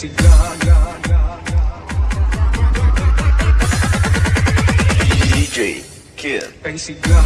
ay sigla DJ Kid. Kay sigla